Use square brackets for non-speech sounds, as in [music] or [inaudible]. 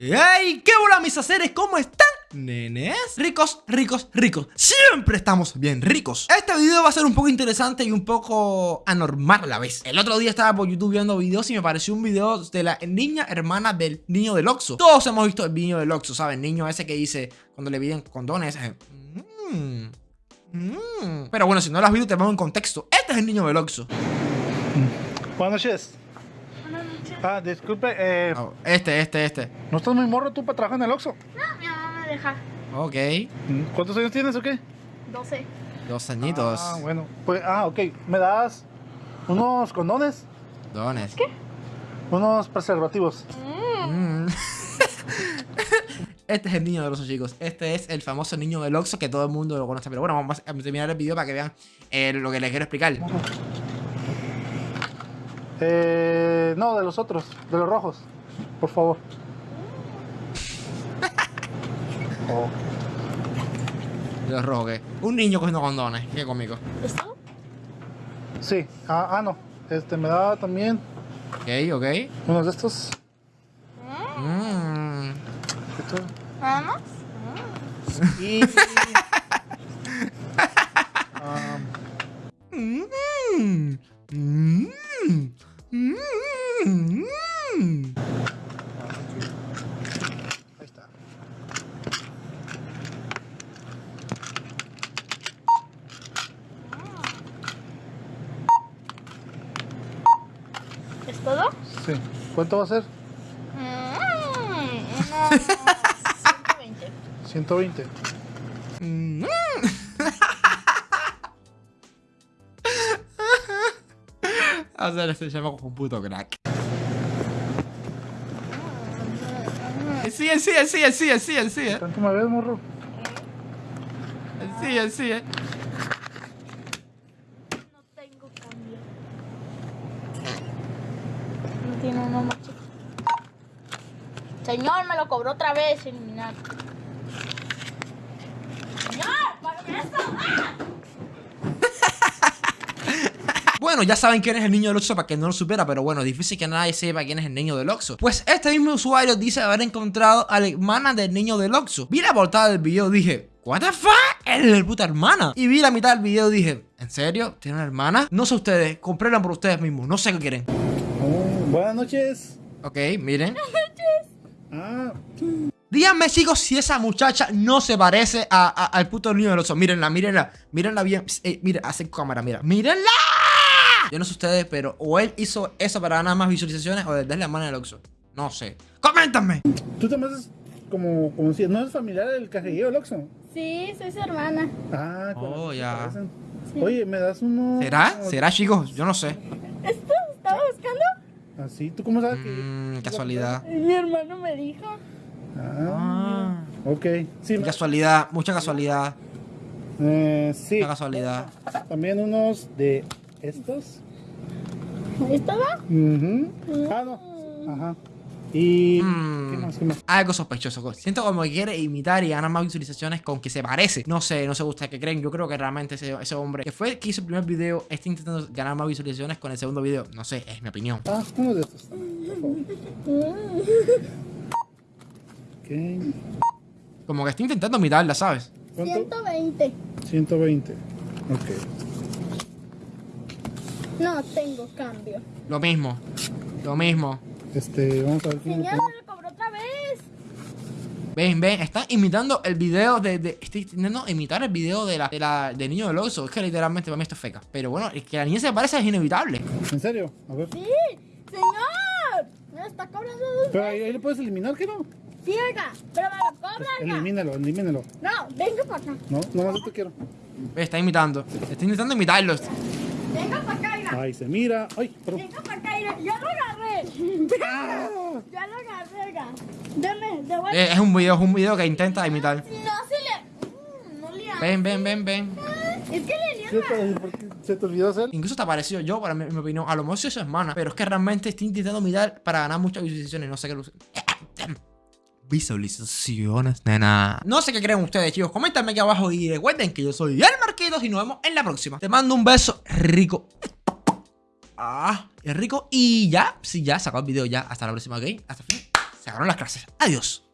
¡Hey! ¿Qué hola mis haceres? ¿Cómo están? Nenes, ricos, ricos, ricos Siempre estamos bien ricos Este video va a ser un poco interesante y un poco anormal a la vez El otro día estaba por YouTube viendo videos y me pareció un video de la niña hermana del niño del Oxxo Todos hemos visto el niño del Oxxo, ¿saben? Niño ese que dice cuando le piden condones eh, mm, mm". Pero bueno, si no lo has visto te pongo en contexto Este es el niño del Oxxo Buenas noches. Ah, disculpe, eh, Oh, Este, este, este ¿no estás muy morro tú para trabajar en el Oxxo? No, mi mamá me deja. Ok, ¿Cuántos años tienes o qué? 12. dos añitos Ah, bueno. Pues, ah, ok. ¿Me das unos condones? Dones Unos preservativos. Mm. [laughs] Este es el niño del Oxxo, chicos. Este es el famoso niño del Oxxo que todo el mundo lo conoce. Pero bueno, vamos a terminar el video para que vean eh, lo que les quiero explicar. Eh, no, de los otros, de los rojos. Por favor. [laughs] Oh, Los rojos, ¿qué? Un niño cogiendo condones. Qué cómico. ¿Esto? Sí. Ah, ah, no. Este, me da también Ok, ok. unos de estos. Mm. Esto. ¿Nada más? Y... [laughs] Mm. Mm. Mm. ahí está. ¿Es todo? Sí. ¿Cuánto va a ser? Mm, unos 120. 120. Mm. Hacer este llama como un puto crack. Sí, sí, sí, sí, sí, sí, ¿Cuánto me ves, morro? sí, sí. No tengo cambio. No tiene uno más chiquito. Señor, me lo cobró otra vez, eliminar. Señor, ¿para eso? ¡Ah! Bueno, ya saben quién es el niño del Oxxo para que no lo supiera, pero bueno, difícil que nadie sepa quién es el niño del Oxxo. Pues este mismo usuario dice haber encontrado a la hermana del niño del Oxxo. Vi la portada del video y dije, ¿What the fuck? Es el puta hermana. Y vi la mitad del video y dije, ¿en serio? ¿Tiene una hermana? No sé ustedes, comprenlan por ustedes mismos, no sé qué quieren. Oh, buenas noches. Ok, miren. Ah, Díganme, chicos, si esa muchacha no se parece a- a- al puto niño del Oxxo. Mírenla, mírenla, mírenla bien. Eh, miren, hace cámara, mira. ¡Mírenla! Yo no sé ustedes, pero o él hizo eso para ganar más visualizaciones o desde la hermana del Oxxo. No sé. ¡Coméntame! tú te haces como, como si no es familiar del cajero del Oxxo. Sí, soy su hermana. Ah, Oh, ya. Oye, ¿me das uno? ¿Será? ¿Será, chicos? Yo no sé. ¿Esto estaba buscando? Así, ¿tú cómo sabes que...? Mmm, casualidad. Mi hermano me dijo. Ah, Ah, ok. Sí, casualidad, mucha casualidad. eh, sí. Mucha casualidad. También unos de estos. ¿Esto va? Ujú. Ah, no. Ajá. Y... Mm. ¿Qué más? ¿Qué más? Algo sospechoso. Siento como que quiere imitar y ganar más visualizaciones con que se parece. No sé, no sé ustedes qué creen. Yo creo que realmente ese, ese hombre que fue el que hizo el primer video está intentando ganar más visualizaciones con el segundo video. No sé, es mi opinión. Ah, uno de estos. Por favor. Ok. Como que está intentando imitarla, ¿sabes? ¿Cuánto? 120. 120. Ok. No tengo cambio. Lo mismo. Lo mismo. Este, vamos a ver quién Señor, me lo cobró otra vez. Ven, ven, está imitando el video de, de- Está intentando imitar el video de la, de la del niño del oso. Es que literalmente para mí esto es feca. Pero bueno, es que la niña se parece es inevitable. ¿En serio? A ver. Sí, señor. Me lo está cobrando dos Pero ahí, ahí lo puedes eliminar, ¿qué no? Sí, oiga, pero me lo cobra, oiga. Elimínalo, elimínalo. No, venga para acá. No, no más te quiero. Está imitando. Está intentando imitarlos. Venga para acá. Ahí se mira. Ay, perdón. Venga para acá, oiga. Ya lo agarré. Ya lo agarré, oiga. Deme, de vuelta. Eh, es un video, es un video que intenta imitar. No se le... Mm, No le hago. Ven, ven, ven, ven. Es que le ¿Qué niega. te- por qué ¿Se te olvidó hacer? Incluso te parecido yo, para mi, mi opinión. A lo mejor soy su hermana. Pero es que realmente estoy intentando mirar para ganar muchas visualizaciones. No sé qué lo Visualizaciones, nena. No sé qué creen ustedes, chicos. Coméntame aquí abajo y recuerden que yo soy el Marquitos y nos vemos en la próxima. Te mando un beso rico. Ah, es rico. Y ya, sí, ya, sacó el video ya. Hasta la próxima, ¿ok? Hasta el fin. se acabaron las clases. Adiós.